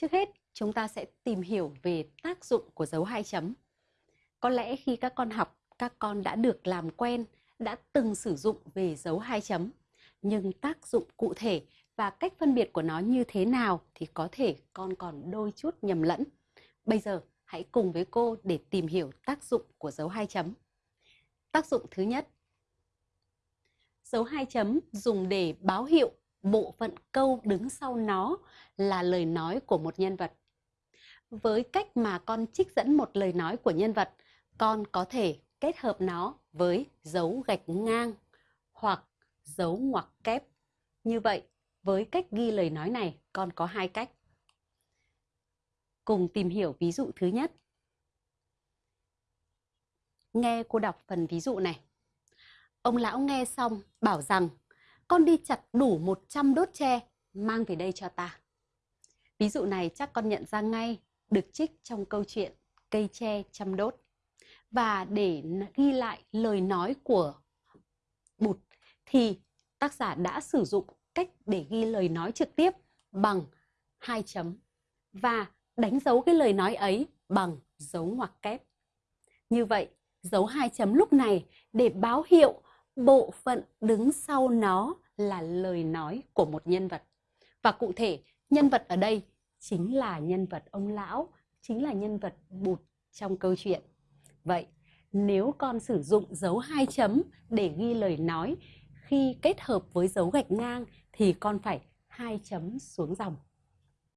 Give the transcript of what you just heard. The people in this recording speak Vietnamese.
Trước hết, chúng ta sẽ tìm hiểu về tác dụng của dấu hai chấm. Có lẽ khi các con học, các con đã được làm quen, đã từng sử dụng về dấu hai chấm. Nhưng tác dụng cụ thể và cách phân biệt của nó như thế nào thì có thể con còn đôi chút nhầm lẫn. Bây giờ, hãy cùng với cô để tìm hiểu tác dụng của dấu hai chấm. Tác dụng thứ nhất. Dấu hai chấm dùng để báo hiệu bộ phận câu đứng sau nó là lời nói của một nhân vật. Với cách mà con trích dẫn một lời nói của nhân vật, con có thể kết hợp nó với dấu gạch ngang hoặc dấu ngoặc kép. Như vậy, với cách ghi lời nói này, con có hai cách. Cùng tìm hiểu ví dụ thứ nhất. Nghe cô đọc phần ví dụ này. Ông lão nghe xong bảo rằng con đi chặt đủ 100 đốt tre, mang về đây cho ta. Ví dụ này chắc con nhận ra ngay được trích trong câu chuyện cây tre trăm đốt. Và để ghi lại lời nói của Bụt thì tác giả đã sử dụng cách để ghi lời nói trực tiếp bằng hai chấm và đánh dấu cái lời nói ấy bằng dấu ngoặc kép. Như vậy, dấu hai chấm lúc này để báo hiệu bộ phận đứng sau nó là lời nói của một nhân vật. Và cụ thể, nhân vật ở đây chính là nhân vật ông lão, chính là nhân vật bụt trong câu chuyện. Vậy, nếu con sử dụng dấu hai chấm để ghi lời nói khi kết hợp với dấu gạch ngang thì con phải hai chấm xuống dòng.